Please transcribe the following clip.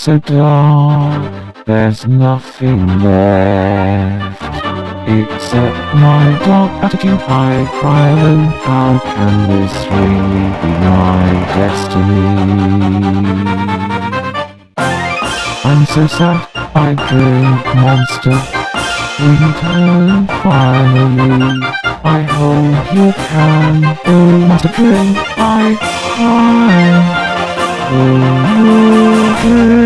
so dark, there's nothing left. Except my dark attitude, I cry alone. How can this really be my destiny? I'm so sad, I drink monster. Return finally. I hope you can. Oh, monster drink, I cry. Ugh.